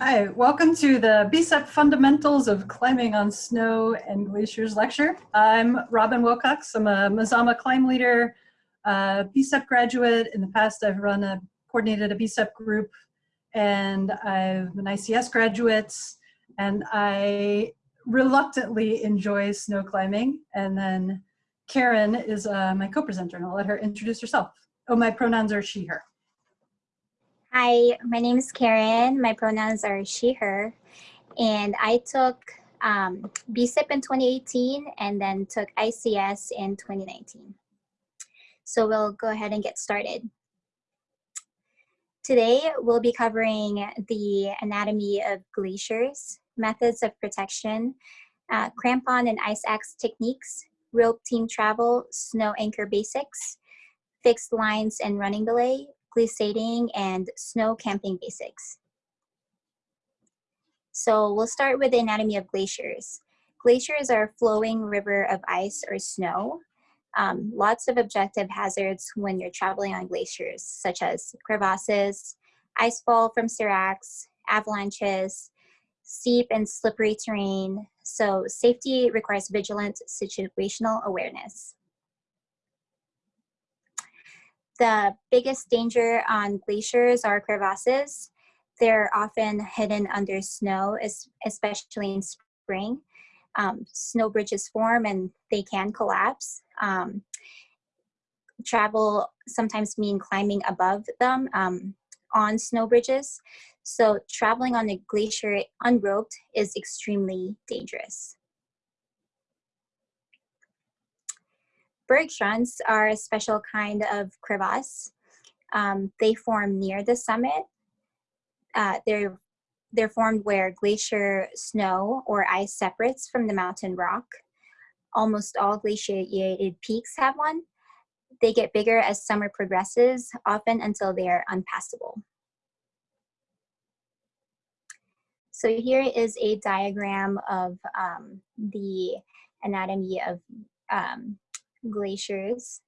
Hi, welcome to the BCEP Fundamentals of Climbing on Snow and Glaciers lecture. I'm Robin Wilcox. I'm a Mazama climb leader, uh, BCEP graduate. In the past, I've run a coordinated a BCEP group, and I'm an ICS graduate, and I reluctantly enjoy snow climbing. And then Karen is uh, my co-presenter, and I'll let her introduce herself. Oh, my pronouns are she, her. Hi, my name is Karen. My pronouns are she, her. And I took um, BCEP in 2018 and then took ICS in 2019. So we'll go ahead and get started. Today, we'll be covering the anatomy of glaciers, methods of protection, uh, crampon and ice axe techniques, rope team travel, snow anchor basics, fixed lines and running belay, glissading, and snow camping basics. So we'll start with the anatomy of glaciers. Glaciers are a flowing river of ice or snow. Um, lots of objective hazards when you're traveling on glaciers, such as crevasses, ice fall from seracs, avalanches, steep and slippery terrain. So safety requires vigilant situational awareness. The biggest danger on glaciers are crevasses. They're often hidden under snow, especially in spring. Um, snow bridges form and they can collapse. Um, travel sometimes mean climbing above them um, on snow bridges. So traveling on a glacier unroped is extremely dangerous. Bergschrunds are a special kind of crevasse. Um, they form near the summit. Uh, they're, they're formed where glacier snow or ice separates from the mountain rock. Almost all glaciated peaks have one. They get bigger as summer progresses, often until they are unpassable. So here is a diagram of um, the anatomy of um, glaciers.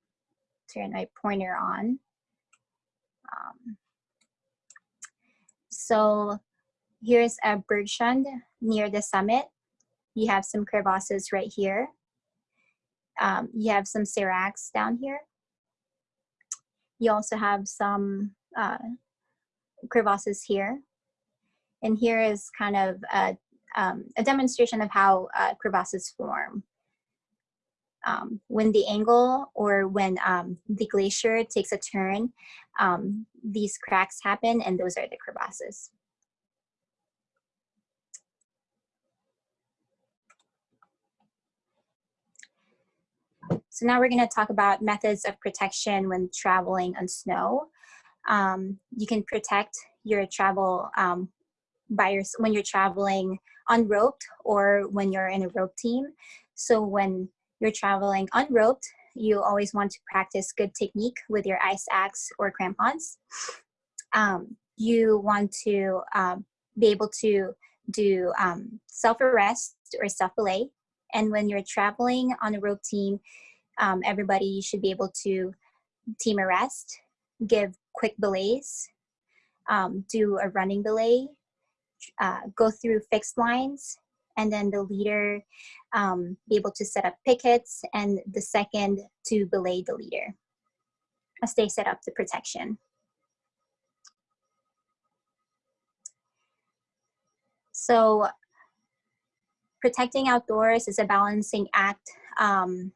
Turn my pointer on. Um, so here's a bergschrund near the summit. You have some crevasses right here. Um, you have some seracs down here. You also have some uh, crevasses here. And here is kind of a, um, a demonstration of how uh, crevasses form um, when the angle or when um, the glacier takes a turn, um, these cracks happen and those are the crevasses. So now we're going to talk about methods of protection when traveling on snow. Um, you can protect your travel um, by your, when you're traveling unroped or when you're in a rope team. So when you're traveling unroped, you always want to practice good technique with your ice axe or crampons. Um, you want to um, be able to do um, self-arrest or self-belay. And when you're traveling on a rope team, um, everybody should be able to team arrest, give quick belays, um, do a running belay, uh, go through fixed lines, and then the leader um, be able to set up pickets and the second to belay the leader as they set up the protection. So protecting outdoors is a balancing act um,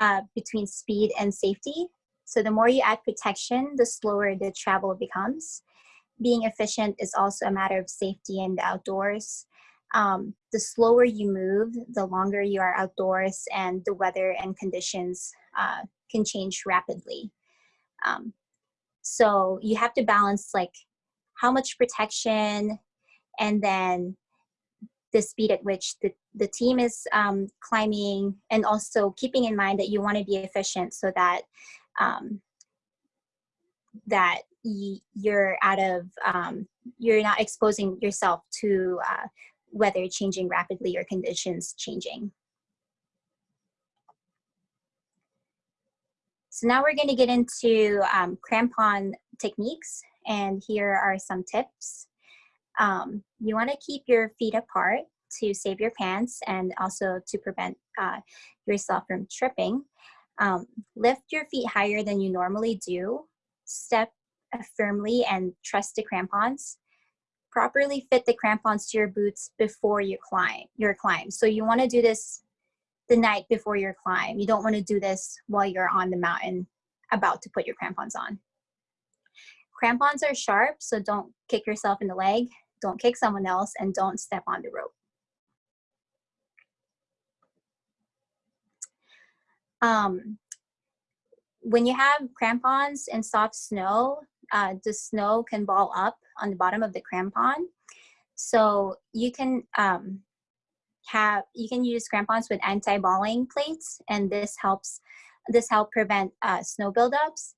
uh, between speed and safety. So the more you add protection, the slower the travel becomes. Being efficient is also a matter of safety in the outdoors um, the slower you move, the longer you are outdoors and the weather and conditions uh, can change rapidly. Um, so you have to balance like how much protection and then the speed at which the, the team is um, climbing and also keeping in mind that you want to be efficient so that um, that you're out of um, you're not exposing yourself to uh, weather changing rapidly or conditions changing. So now we're going to get into um, crampon techniques and here are some tips. Um, you want to keep your feet apart to save your pants and also to prevent uh, yourself from tripping. Um, lift your feet higher than you normally do. Step firmly and trust the crampons. Properly fit the crampons to your boots before you climb. Your climb. So you want to do this the night before your climb. You don't want to do this while you're on the mountain about to put your crampons on. Crampons are sharp, so don't kick yourself in the leg, don't kick someone else, and don't step on the rope. Um, when you have crampons in soft snow, uh, the snow can ball up on the bottom of the crampon. So you can um, have, you can use crampons with anti-balling plates and this helps, this help prevent uh, snow buildups.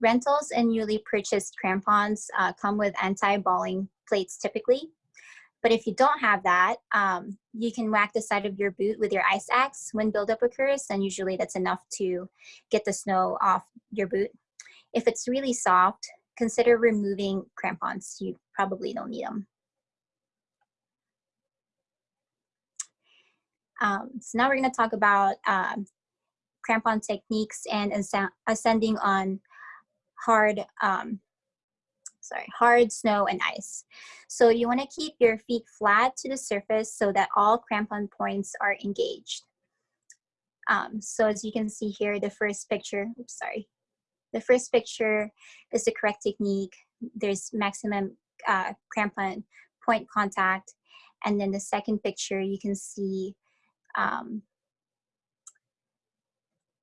Rentals and newly purchased crampons uh, come with anti-balling plates typically. But if you don't have that, um, you can whack the side of your boot with your ice axe when buildup occurs, and usually that's enough to get the snow off your boot. If it's really soft, consider removing crampons. You probably don't need them. Um, so now we're going to talk about um, crampon techniques and ascending on hard um, sorry, hard snow and ice. So you wanna keep your feet flat to the surface so that all crampon points are engaged. Um, so as you can see here, the first picture, oops, sorry. The first picture is the correct technique. There's maximum uh, crampon point contact. And then the second picture, you can see um,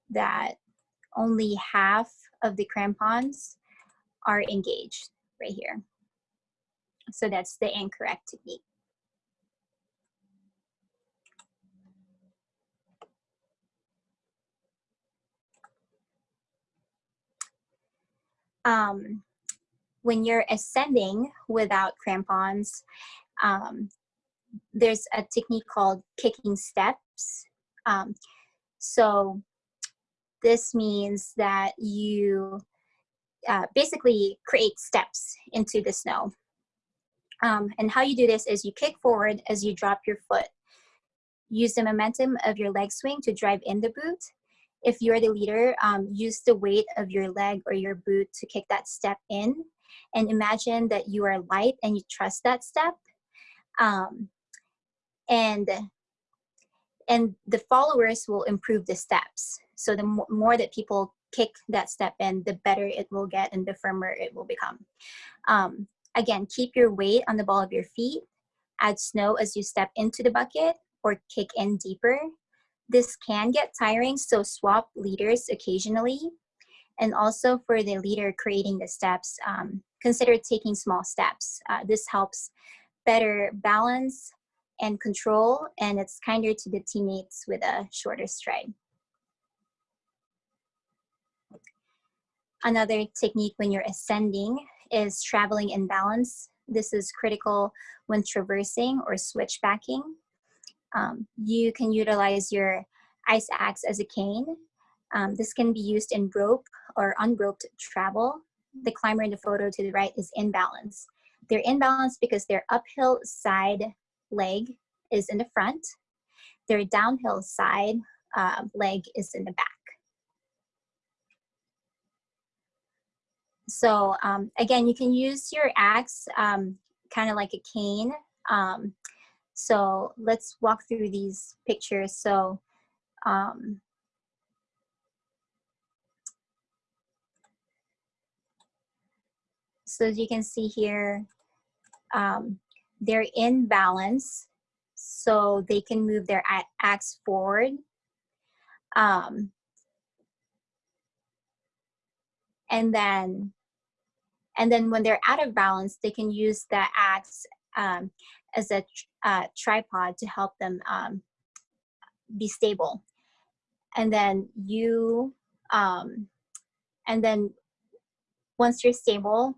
that only half of the crampons are engaged right here. So that's the incorrect technique. Um, when you're ascending without crampons, um, there's a technique called kicking steps. Um, so this means that you uh, basically create steps into the snow. Um, and how you do this is you kick forward as you drop your foot. Use the momentum of your leg swing to drive in the boot. If you're the leader, um, use the weight of your leg or your boot to kick that step in. And imagine that you are light and you trust that step. Um, and, and the followers will improve the steps. So the more that people kick that step in, the better it will get and the firmer it will become. Um, again, keep your weight on the ball of your feet. Add snow as you step into the bucket or kick in deeper. This can get tiring, so swap leaders occasionally. And also for the leader creating the steps, um, consider taking small steps. Uh, this helps better balance and control, and it's kinder to the teammates with a shorter stride. Another technique when you're ascending is traveling in balance. This is critical when traversing or switchbacking. Um, you can utilize your ice axe as a cane. Um, this can be used in rope or unroped travel. The climber in the photo to the right is in balance. They're in balance because their uphill side leg is in the front. Their downhill side uh, leg is in the back. So um, again, you can use your axe um, kind of like a cane. So let's walk through these pictures. So um, so as you can see here, um, they're in balance, so they can move their axe forward. Um, and then and then when they're out of balance, they can use the axe um, as a uh, tripod to help them um, be stable. And then you, um, and then once you're stable,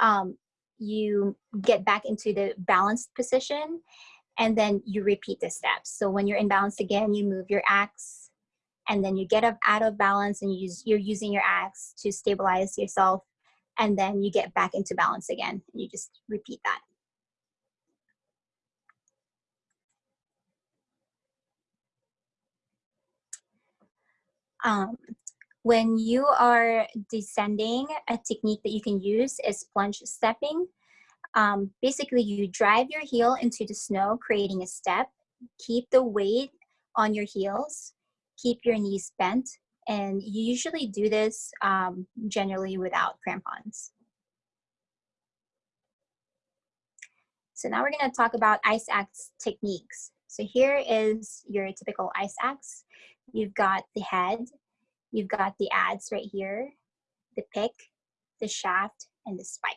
um, you get back into the balanced position and then you repeat the steps. So when you're in balance again, you move your axe and then you get up out of balance and you use, you're using your axe to stabilize yourself and then you get back into balance again and you just repeat that. Um, when you are descending, a technique that you can use is plunge stepping. Um, basically, you drive your heel into the snow, creating a step. Keep the weight on your heels. Keep your knees bent. And you usually do this um, generally without crampons. So now we're going to talk about ice axe techniques. So here is your typical ice axe. You've got the head, you've got the adze right here, the pick, the shaft, and the spike.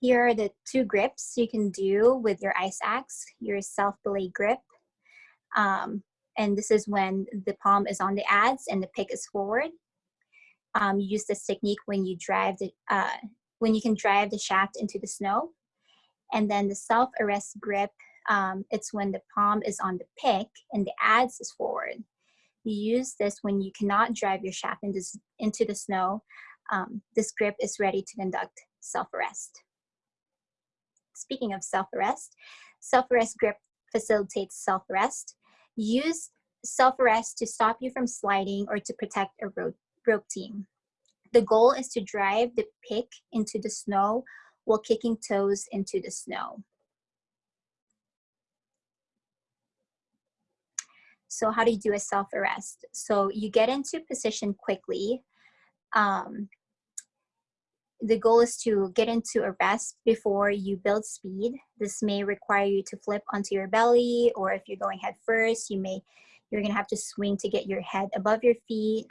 Here are the two grips you can do with your ice axe, your self-belay grip. Um, and this is when the palm is on the adze and the pick is forward. Um, use this technique when you drive the, uh, when you can drive the shaft into the snow. And then the self-arrest grip, um, it's when the palm is on the pick and the adze is forward. You use this when you cannot drive your shaft into, into the snow. Um, this grip is ready to conduct self-arrest. Speaking of self-arrest, self-arrest grip facilitates self-arrest. Use self-arrest to stop you from sliding or to protect a rope, rope team. The goal is to drive the pick into the snow while kicking toes into the snow. So how do you do a self-arrest? So you get into position quickly. Um, the goal is to get into a rest before you build speed. This may require you to flip onto your belly, or if you're going head first, you may, you're gonna have to swing to get your head above your feet.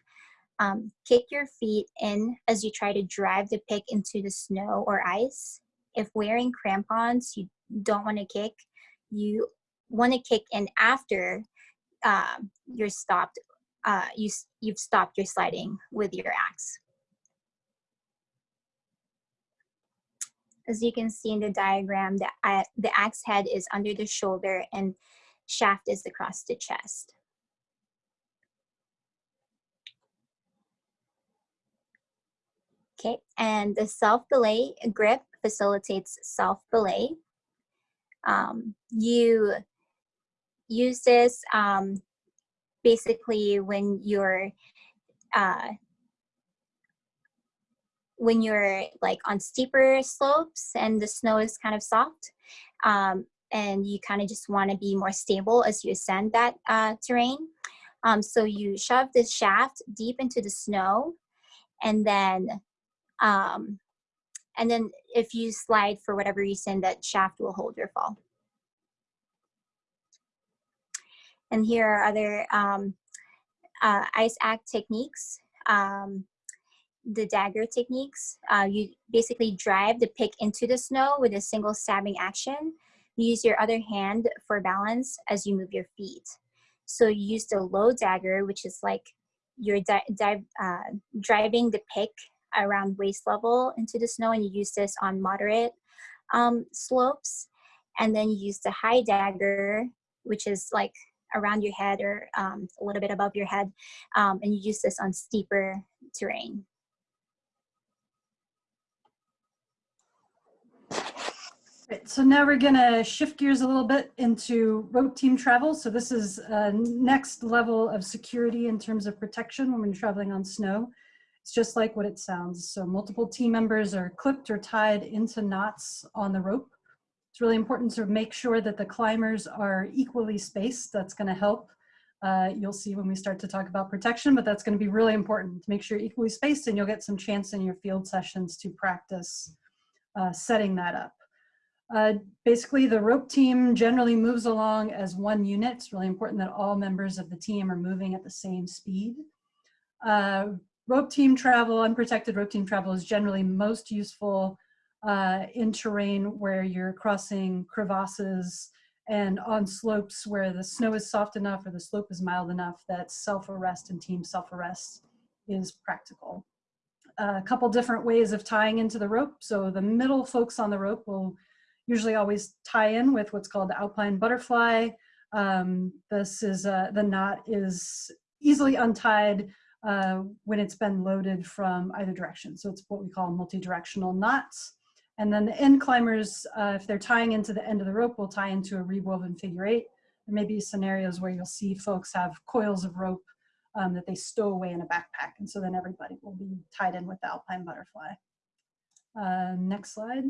Um, kick your feet in as you try to drive the pick into the snow or ice. If wearing crampons, you don't want to kick. You want to kick in after uh, you're stopped. Uh, you you've stopped your sliding with your axe. As you can see in the diagram, the, uh, the axe head is under the shoulder and shaft is across the chest. Okay, and the self-belay grip facilitates self-belay. Um, you use this um, basically when you're uh, when you're like on steeper slopes and the snow is kind of soft um, and you kind of just want to be more stable as you ascend that uh, terrain. Um, so you shove this shaft deep into the snow and then um, and then if you slide for whatever reason, that shaft will hold your fall. And here are other um, uh, ice axe techniques. Um, the dagger techniques. Uh, you basically drive the pick into the snow with a single stabbing action. You use your other hand for balance as you move your feet. So you use the low dagger, which is like you're di uh, driving the pick around waist level into the snow and you use this on moderate um, slopes. And then you use the high dagger, which is like around your head or um, a little bit above your head. Um, and you use this on steeper terrain. So now we're gonna shift gears a little bit into rope team travel. So this is a next level of security in terms of protection when we're traveling on snow. It's just like what it sounds. So multiple team members are clipped or tied into knots on the rope. It's really important to make sure that the climbers are equally spaced. That's gonna help. Uh, you'll see when we start to talk about protection, but that's gonna be really important to make sure you're equally spaced and you'll get some chance in your field sessions to practice uh, setting that up. Uh, basically, the rope team generally moves along as one unit. It's really important that all members of the team are moving at the same speed. Uh, rope team travel, unprotected rope team travel is generally most useful uh, in terrain where you're crossing crevasses and on slopes where the snow is soft enough or the slope is mild enough that self-arrest and team self-arrest is practical. A couple different ways of tying into the rope. So the middle folks on the rope will usually always tie in with what's called the alpine butterfly. Um, this is, uh, the knot is easily untied uh, when it's been loaded from either direction. So it's what we call multi-directional knots. And then the end climbers, uh, if they're tying into the end of the rope, will tie into a rewoven figure eight. there may be scenarios where you'll see folks have coils of rope um, that they stow away in a backpack. And so then everybody will be tied in with the alpine butterfly. Uh, next slide.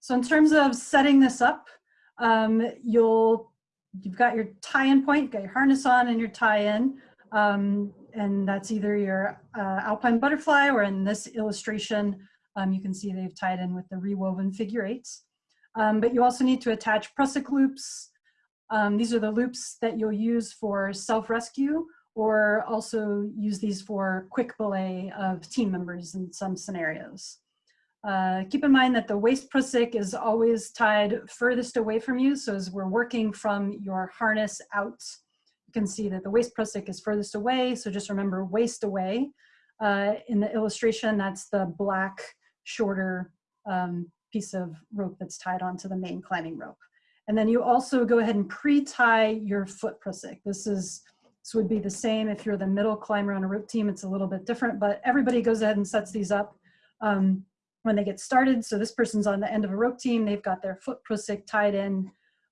So in terms of setting this up, um, you'll, you've got your tie-in point, got your harness on and your tie-in. Um, and that's either your uh, alpine butterfly or in this illustration, um, you can see they've tied in with the rewoven figure eights. Um, but you also need to attach prusik loops. Um, these are the loops that you'll use for self-rescue or also use these for quick belay of team members in some scenarios. Uh, keep in mind that the waist prusik is always tied furthest away from you. So as we're working from your harness out, you can see that the waist prusik is furthest away. So just remember waist away. Uh, in the illustration, that's the black, shorter um, piece of rope that's tied onto the main climbing rope. And then you also go ahead and pre-tie your foot prusik. This is this would be the same if you're the middle climber on a rope team. It's a little bit different, but everybody goes ahead and sets these up. Um, when they get started. So this person's on the end of a rope team. They've got their foot prusik tied in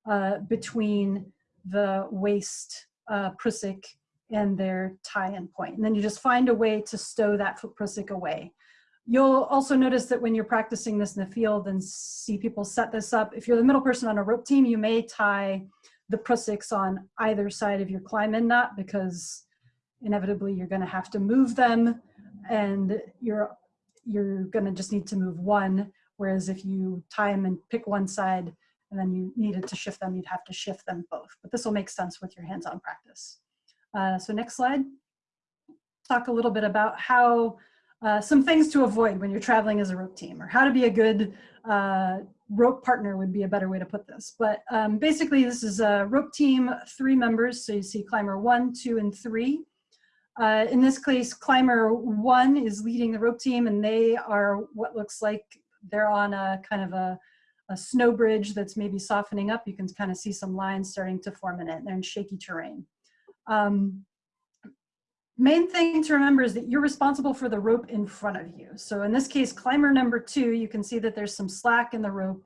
uh, between the waist uh, prusik and their tie-in point. And then you just find a way to stow that foot prusik away. You'll also notice that when you're practicing this in the field and see people set this up, if you're the middle person on a rope team, you may tie the prusiks on either side of your climb-in knot because inevitably you're gonna have to move them and you're you're going to just need to move one. Whereas if you tie them and pick one side and then you needed to shift them, you'd have to shift them both. But this will make sense with your hands-on practice. Uh, so next slide. Talk a little bit about how uh, some things to avoid when you're traveling as a rope team or how to be a good uh, rope partner would be a better way to put this. But um, basically this is a rope team, three members. So you see climber one, two, and three. Uh, in this case, climber one is leading the rope team and they are what looks like they're on a kind of a, a snow bridge that's maybe softening up. You can kind of see some lines starting to form in it. They're in shaky terrain. Um, main thing to remember is that you're responsible for the rope in front of you. So in this case, climber number two, you can see that there's some slack in the rope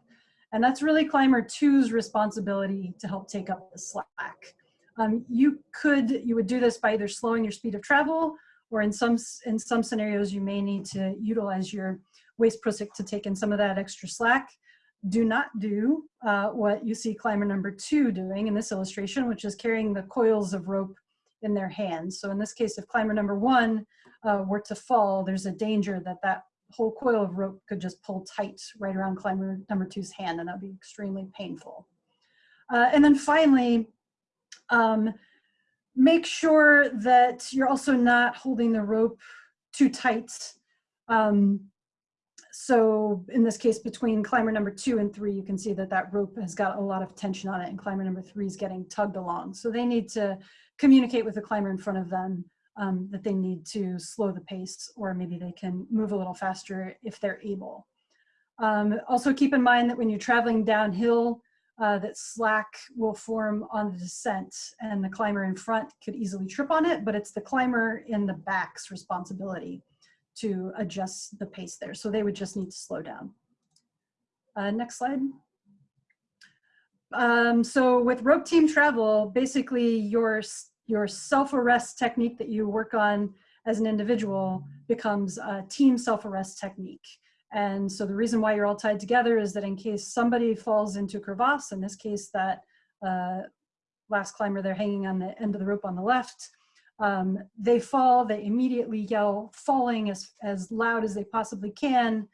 and that's really climber two's responsibility to help take up the slack. Um, you could, you would do this by either slowing your speed of travel or in some, in some scenarios, you may need to utilize your waist prusik to take in some of that extra slack. Do not do uh, what you see climber number two doing in this illustration, which is carrying the coils of rope in their hands. So in this case, if climber number one uh, were to fall, there's a danger that that whole coil of rope could just pull tight right around climber number two's hand and that'd be extremely painful. Uh, and then finally, um, make sure that you're also not holding the rope too tight. Um, so in this case, between climber number two and three, you can see that that rope has got a lot of tension on it and climber number three is getting tugged along. So they need to communicate with the climber in front of them um, that they need to slow the pace or maybe they can move a little faster if they're able. Um, also keep in mind that when you're traveling downhill, uh, that slack will form on the descent and the climber in front could easily trip on it, but it's the climber in the back's responsibility to adjust the pace there. So they would just need to slow down. Uh, next slide. Um, so with rope team travel, basically your, your self-arrest technique that you work on as an individual becomes a team self-arrest technique. And so the reason why you're all tied together is that in case somebody falls into crevasse, in this case that uh, last climber, they're hanging on the end of the rope on the left, um, they fall, they immediately yell falling as, as loud as they possibly can.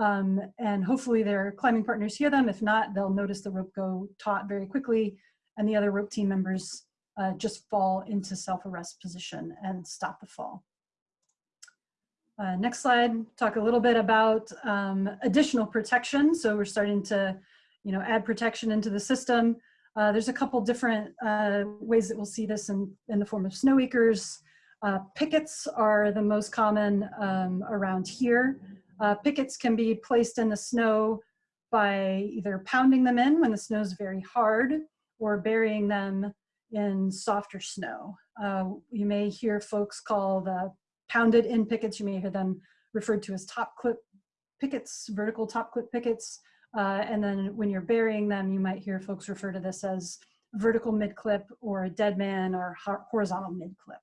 Um, and hopefully their climbing partners hear them. If not, they'll notice the rope go taut very quickly and the other rope team members uh, just fall into self-arrest position and stop the fall. Uh, next slide, talk a little bit about um, additional protection. So we're starting to, you know, add protection into the system. Uh, there's a couple different uh, ways that we'll see this in, in the form of snow anchors. Uh, pickets are the most common um, around here. Uh, pickets can be placed in the snow by either pounding them in when the snow is very hard or burying them in softer snow. Uh, you may hear folks call the pounded in pickets. You may hear them referred to as top clip pickets, vertical top clip pickets. Uh, and then when you're burying them, you might hear folks refer to this as vertical mid-clip or a dead man or horizontal mid-clip.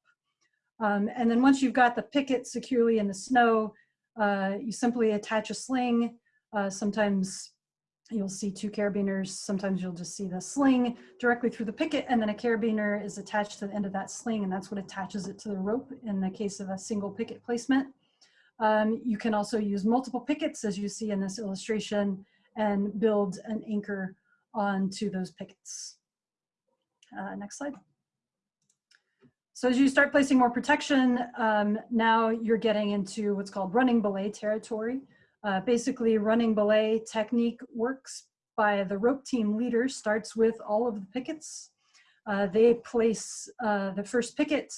Um, and then once you've got the picket securely in the snow, uh, you simply attach a sling. Uh, sometimes you'll see two carabiners. Sometimes you'll just see the sling directly through the picket and then a carabiner is attached to the end of that sling and that's what attaches it to the rope in the case of a single picket placement. Um, you can also use multiple pickets as you see in this illustration and build an anchor onto those pickets. Uh, next slide. So as you start placing more protection, um, now you're getting into what's called running belay territory. Uh, basically, running belay technique works by the rope team leader, starts with all of the pickets. Uh, they place uh, the first picket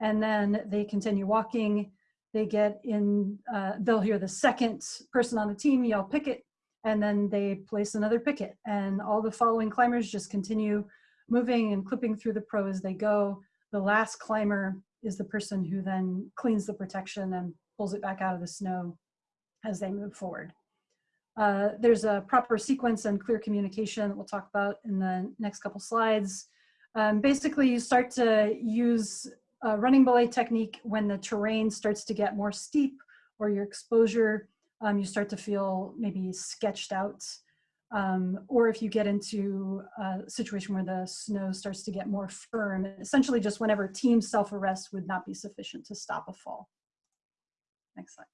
and then they continue walking. They get in, uh, they'll hear the second person on the team yell picket and then they place another picket and all the following climbers just continue moving and clipping through the pro as they go. The last climber is the person who then cleans the protection and pulls it back out of the snow as they move forward. Uh, there's a proper sequence and clear communication that we'll talk about in the next couple slides. Um, basically, you start to use a running belay technique when the terrain starts to get more steep or your exposure, um, you start to feel maybe sketched out. Um, or if you get into a situation where the snow starts to get more firm, essentially just whenever team self-arrest would not be sufficient to stop a fall. Next slide.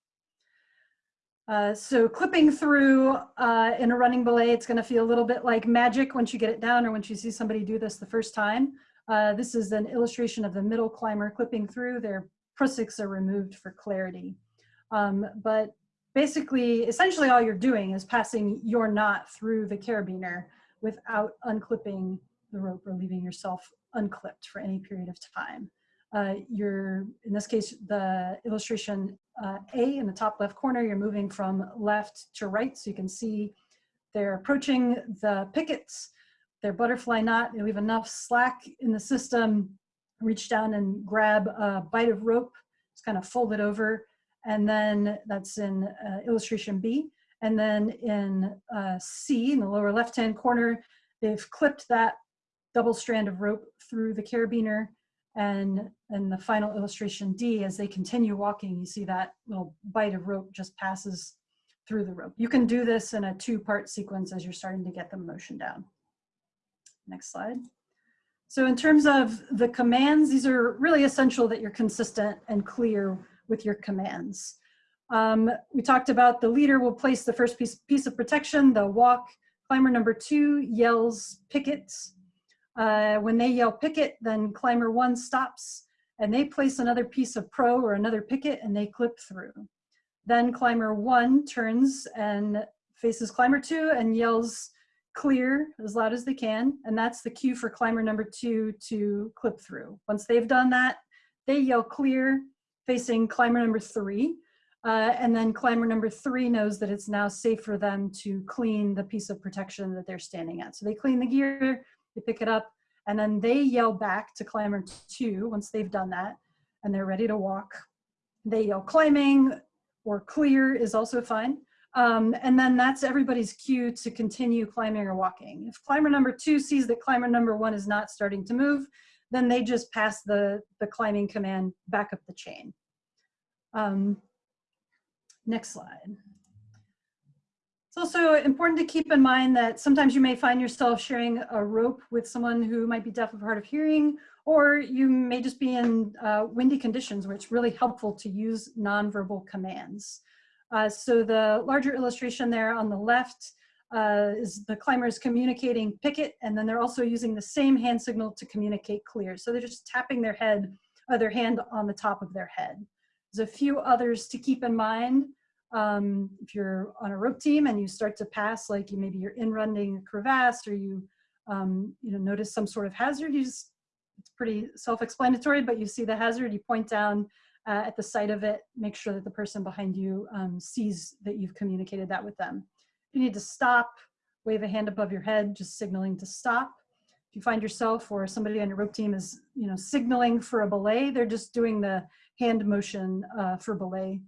Uh, so clipping through uh, in a running belay, it's going to feel a little bit like magic once you get it down or once you see somebody do this the first time. Uh, this is an illustration of the middle climber clipping through. Their prusiks are removed for clarity. Um, but basically, essentially all you're doing is passing your knot through the carabiner without unclipping the rope or leaving yourself unclipped for any period of time. Uh, you're, in this case, the illustration uh, A in the top left corner, you're moving from left to right. So you can see they're approaching the pickets, their butterfly knot, they leave enough slack in the system, reach down and grab a bite of rope, just kind of fold it over. And then that's in uh, illustration B. And then in uh, C, in the lower left-hand corner, they've clipped that double strand of rope through the carabiner and in the final illustration D, as they continue walking, you see that little bite of rope just passes through the rope. You can do this in a two-part sequence as you're starting to get the motion down. Next slide. So in terms of the commands, these are really essential that you're consistent and clear with your commands. Um, we talked about the leader will place the first piece, piece of protection, the walk. Climber number two yells pickets uh, when they yell picket, then climber one stops and they place another piece of pro or another picket and they clip through. Then climber one turns and faces climber two and yells clear as loud as they can. And that's the cue for climber number two to clip through. Once they've done that, they yell clear facing climber number three. Uh, and then climber number three knows that it's now safe for them to clean the piece of protection that they're standing at. So they clean the gear, they pick it up, and then they yell back to climber two once they've done that, and they're ready to walk. They yell climbing or clear is also fine. Um, and then that's everybody's cue to continue climbing or walking. If climber number two sees that climber number one is not starting to move, then they just pass the, the climbing command back up the chain. Um, next slide. It's also important to keep in mind that sometimes you may find yourself sharing a rope with someone who might be deaf or hard of hearing, or you may just be in uh, windy conditions where it's really helpful to use nonverbal commands. Uh, so the larger illustration there on the left uh, is the climbers communicating picket, and then they're also using the same hand signal to communicate clear. So they're just tapping their head, uh, their hand on the top of their head. There's a few others to keep in mind. Um, if you're on a rope team and you start to pass, like you maybe you're in running a crevasse or you, um, you know, notice some sort of hazard, you just, it's pretty self-explanatory, but you see the hazard, you point down uh, at the site of it, make sure that the person behind you um, sees that you've communicated that with them. You need to stop, wave a hand above your head, just signaling to stop. If you find yourself or somebody on your rope team is, you know, signaling for a belay, they're just doing the hand motion uh, for belay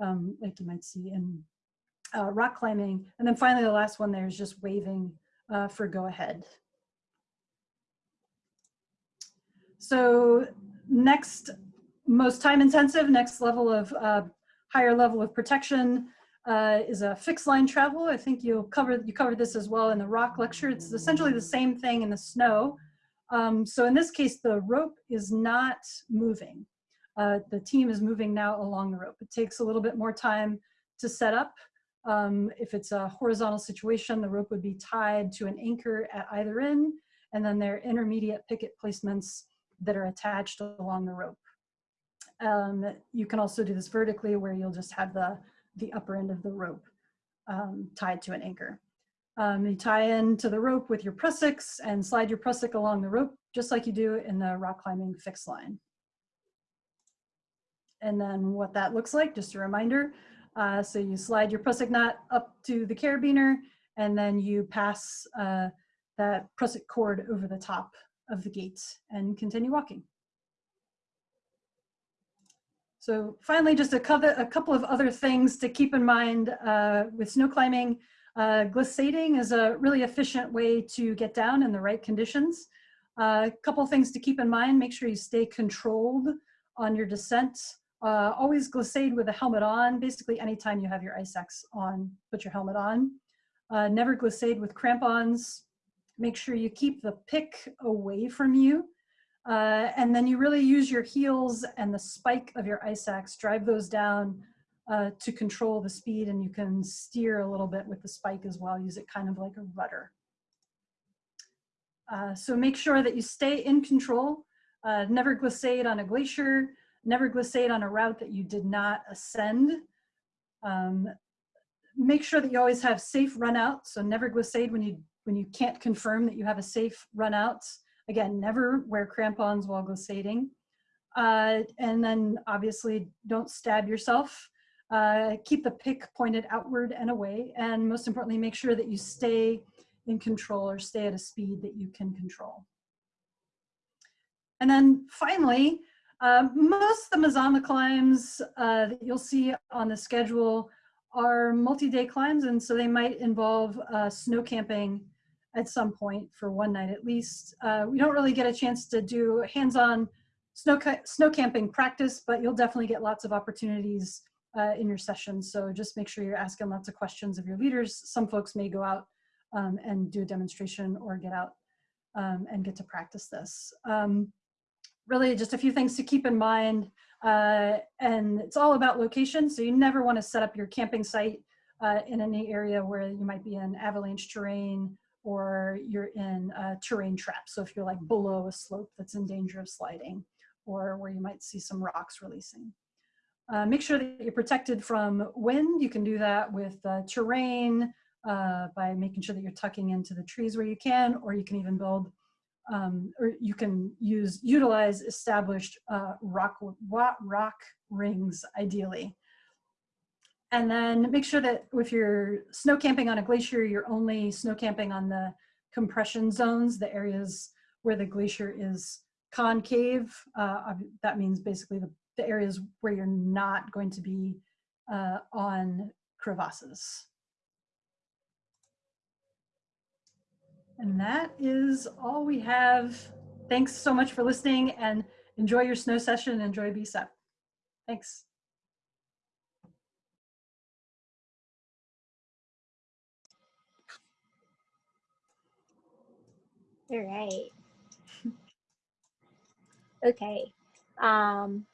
um, like you might see in uh, rock climbing. And then finally, the last one there is just waving uh, for go ahead. so next, most time intensive, next level of uh, higher level of protection uh, is a fixed line travel. I think you'll cover, you covered this as well in the rock lecture. It's essentially the same thing in the snow. Um, so in this case, the rope is not moving. Uh, the team is moving now along the rope. It takes a little bit more time to set up. Um, if it's a horizontal situation, the rope would be tied to an anchor at either end, and then there are intermediate picket placements that are attached along the rope. Um, you can also do this vertically where you'll just have the, the upper end of the rope um, tied to an anchor. Um, you tie into the rope with your prussiks and slide your prussik along the rope, just like you do in the rock climbing fixed line. And then what that looks like, just a reminder. Uh, so you slide your prussik knot up to the carabiner and then you pass uh, that prussik cord over the top of the gate and continue walking. So finally, just a couple, a couple of other things to keep in mind uh, with snow climbing. Uh, glissading is a really efficient way to get down in the right conditions. A uh, couple things to keep in mind, make sure you stay controlled on your descent. Uh, always glissade with a helmet on. Basically, anytime you have your ice axe on, put your helmet on. Uh, never glissade with crampons. Make sure you keep the pick away from you. Uh, and then you really use your heels and the spike of your ice axe, drive those down uh, to control the speed and you can steer a little bit with the spike as well, use it kind of like a rudder. Uh, so make sure that you stay in control, uh, never glissade on a glacier, never glissade on a route that you did not ascend. Um, make sure that you always have safe run out, so never glissade when you, when you can't confirm that you have a safe run out. Again, never wear crampons while glissading. Uh, and then obviously don't stab yourself uh, keep the pick pointed outward and away, and most importantly, make sure that you stay in control or stay at a speed that you can control. And then finally, uh, most of the Mazama climbs uh, that you'll see on the schedule are multi-day climbs, and so they might involve uh, snow camping at some point for one night at least. Uh, we don't really get a chance to do hands-on snow, snow camping practice, but you'll definitely get lots of opportunities uh, in your sessions. So just make sure you're asking lots of questions of your leaders. Some folks may go out um, and do a demonstration or get out um, and get to practice this. Um, really just a few things to keep in mind. Uh, and it's all about location. So you never want to set up your camping site uh, in any area where you might be in avalanche terrain or you're in a terrain trap. So if you're like below a slope that's in danger of sliding or where you might see some rocks releasing. Uh, make sure that you're protected from wind. You can do that with uh, terrain uh, by making sure that you're tucking into the trees where you can, or you can even build, um, or you can use, utilize established uh, rock, rock rings ideally. And then make sure that if you're snow camping on a glacier, you're only snow camping on the compression zones, the areas where the glacier is concave. Uh, that means basically the the areas where you're not going to be uh, on crevasses. And that is all we have. Thanks so much for listening and enjoy your snow session. And enjoy BCEP. Thanks. All right. okay. Um,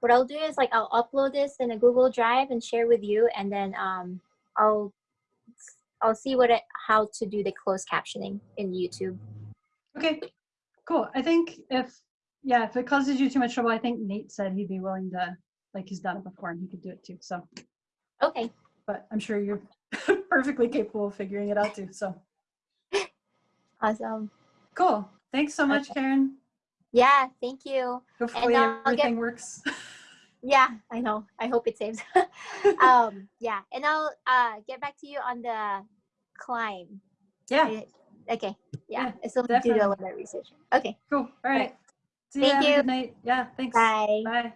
what I'll do is like I'll upload this in a Google Drive and share with you, and then um, I'll I'll see what it, how to do the closed captioning in YouTube. Okay, cool. I think if yeah, if it causes you too much trouble, I think Nate said he'd be willing to like he's done it before and he could do it too. So okay, but I'm sure you're perfectly capable of figuring it out too. So awesome. Cool. Thanks so much, okay. Karen. Yeah, thank you. Hopefully everything get, works. yeah, I know. I hope it saves. um, yeah, and I'll uh, get back to you on the climb. Yeah. Okay. Yeah. yeah so do a little bit of research. Okay. Cool. All right. See Thank you. Good night. Yeah. Thanks. Bye. Bye.